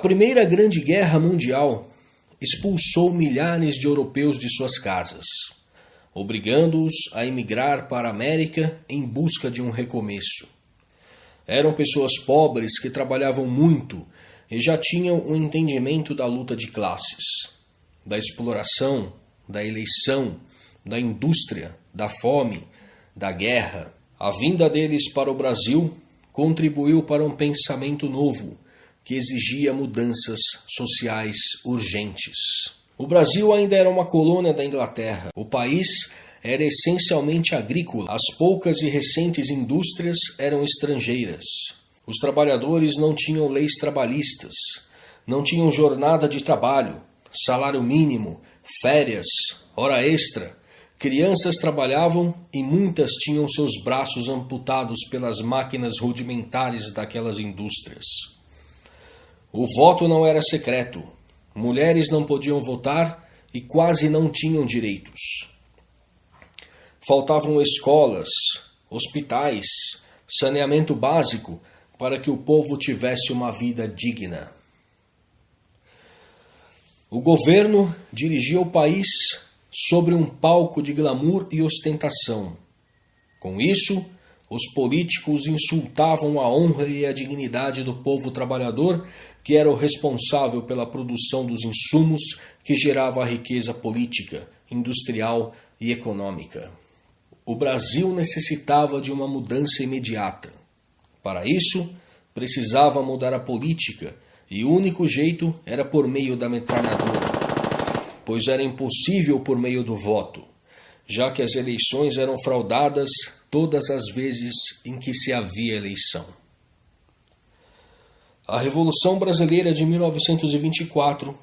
Primeira Grande Guerra Mundial expulsou milhares de europeus de suas casas, obrigando-os a emigrar para a América em busca de um recomeço. Eram pessoas pobres que trabalhavam muito e já tinham um entendimento da luta de classes, da exploração, da eleição, da indústria, da fome, da guerra. A vinda deles para o Brasil contribuiu para um pensamento novo que exigia mudanças sociais urgentes. O Brasil ainda era uma colônia da Inglaterra. O país era essencialmente agrícola. As poucas e recentes indústrias eram estrangeiras. Os trabalhadores não tinham leis trabalhistas, não tinham jornada de trabalho, salário mínimo, férias, hora extra. Crianças trabalhavam e muitas tinham seus braços amputados pelas máquinas rudimentares daquelas indústrias. O voto não era secreto. Mulheres não podiam votar e quase não tinham direitos. Faltavam escolas, hospitais, saneamento básico para que o povo tivesse uma vida digna. O governo dirigia o país sobre um palco de glamour e ostentação. Com isso, os políticos insultavam a honra e a dignidade do povo trabalhador, que era o responsável pela produção dos insumos que gerava a riqueza política, industrial e econômica. O Brasil necessitava de uma mudança imediata. Para isso, precisava mudar a política, e o único jeito era por meio da metralhadora, pois era impossível por meio do voto, já que as eleições eram fraudadas todas as vezes em que se havia eleição. A Revolução Brasileira de 1924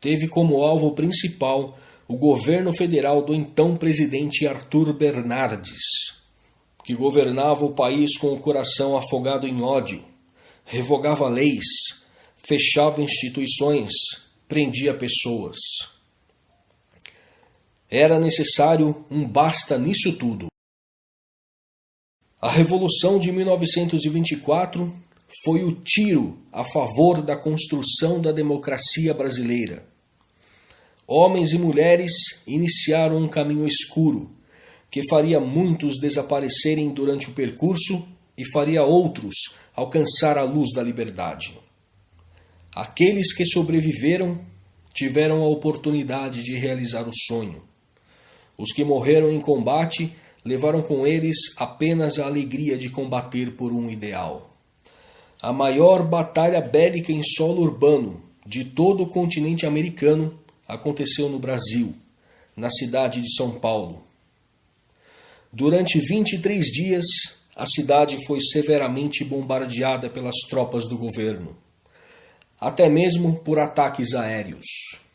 teve como alvo principal o governo federal do então presidente Arthur Bernardes, que governava o país com o coração afogado em ódio, revogava leis, fechava instituições, prendia pessoas. Era necessário um basta nisso tudo. A Revolução de 1924 foi o tiro a favor da construção da democracia brasileira. Homens e mulheres iniciaram um caminho escuro, que faria muitos desaparecerem durante o percurso e faria outros alcançar a luz da liberdade. Aqueles que sobreviveram tiveram a oportunidade de realizar o sonho. Os que morreram em combate levaram com eles apenas a alegria de combater por um ideal. A maior batalha bélica em solo urbano de todo o continente americano aconteceu no Brasil, na cidade de São Paulo. Durante 23 dias, a cidade foi severamente bombardeada pelas tropas do governo, até mesmo por ataques aéreos.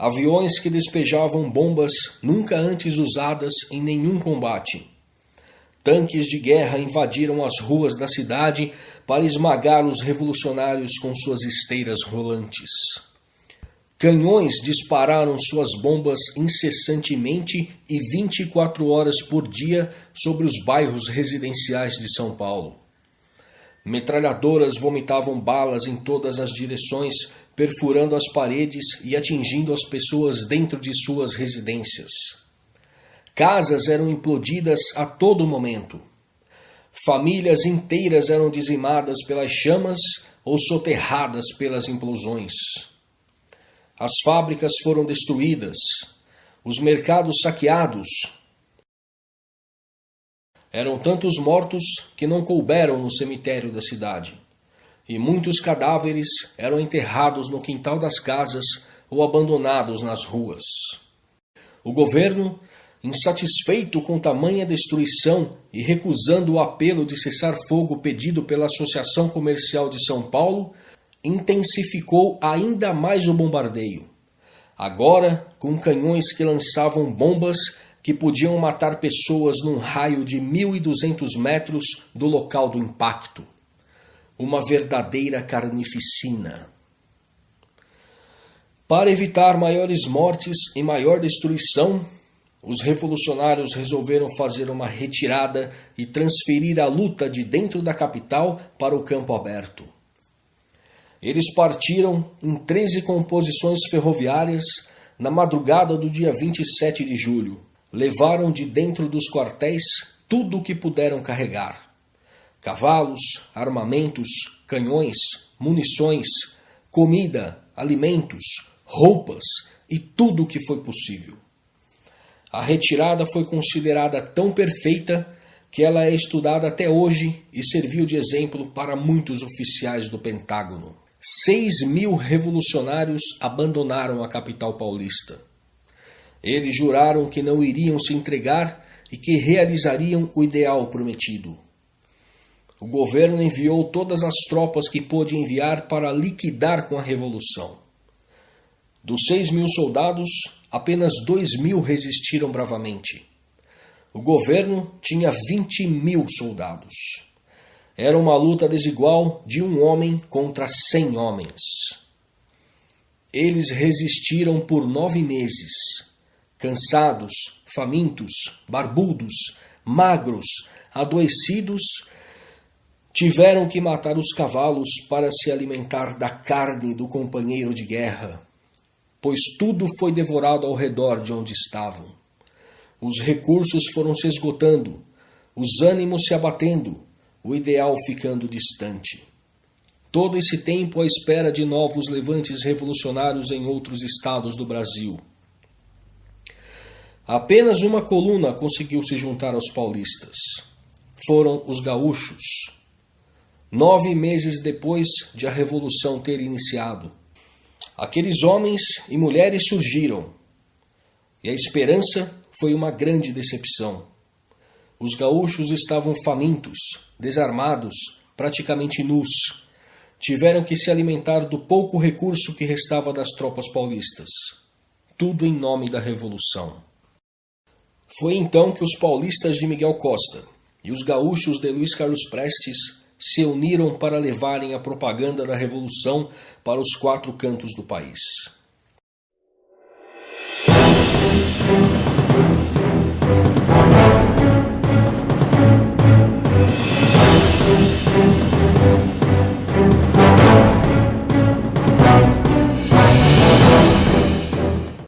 Aviões que despejavam bombas nunca antes usadas em nenhum combate. Tanques de guerra invadiram as ruas da cidade para esmagar os revolucionários com suas esteiras rolantes. Canhões dispararam suas bombas incessantemente e 24 horas por dia sobre os bairros residenciais de São Paulo. Metralhadoras vomitavam balas em todas as direções perfurando as paredes e atingindo as pessoas dentro de suas residências. Casas eram implodidas a todo momento. Famílias inteiras eram dizimadas pelas chamas ou soterradas pelas implosões. As fábricas foram destruídas, os mercados saqueados. Eram tantos mortos que não couberam no cemitério da cidade e muitos cadáveres eram enterrados no quintal das casas ou abandonados nas ruas. O governo, insatisfeito com tamanha destruição e recusando o apelo de cessar fogo pedido pela Associação Comercial de São Paulo, intensificou ainda mais o bombardeio. Agora, com canhões que lançavam bombas que podiam matar pessoas num raio de 1.200 metros do local do impacto uma verdadeira carnificina. Para evitar maiores mortes e maior destruição, os revolucionários resolveram fazer uma retirada e transferir a luta de dentro da capital para o campo aberto. Eles partiram em 13 composições ferroviárias na madrugada do dia 27 de julho. Levaram de dentro dos quartéis tudo o que puderam carregar: cavalos, armamentos, canhões, munições, comida, alimentos, roupas e tudo o que foi possível. A retirada foi considerada tão perfeita que ela é estudada até hoje e serviu de exemplo para muitos oficiais do Pentágono. Seis mil revolucionários abandonaram a capital paulista. Eles juraram que não iriam se entregar e que realizariam o ideal prometido. O governo enviou todas as tropas que pôde enviar para liquidar com a revolução. Dos seis mil soldados, apenas dois mil resistiram bravamente. O governo tinha 20 mil soldados. Era uma luta desigual de um homem contra cem homens. Eles resistiram por nove meses, cansados, famintos, barbudos, magros, adoecidos, tiveram que matar os cavalos para se alimentar da carne do companheiro de guerra pois tudo foi devorado ao redor de onde estavam. Os recursos foram se esgotando, os ânimos se abatendo, o ideal ficando distante. Todo esse tempo à espera de novos levantes revolucionários em outros estados do Brasil. Apenas uma coluna conseguiu se juntar aos paulistas. Foram os gaúchos. Nove meses depois de a Revolução ter iniciado, Aqueles homens e mulheres surgiram, e a esperança foi uma grande decepção. Os gaúchos estavam famintos, desarmados, praticamente nus. Tiveram que se alimentar do pouco recurso que restava das tropas paulistas. Tudo em nome da Revolução. Foi então que os paulistas de Miguel Costa e os gaúchos de Luiz Carlos Prestes se uniram para levarem a propaganda da Revolução para os quatro cantos do país.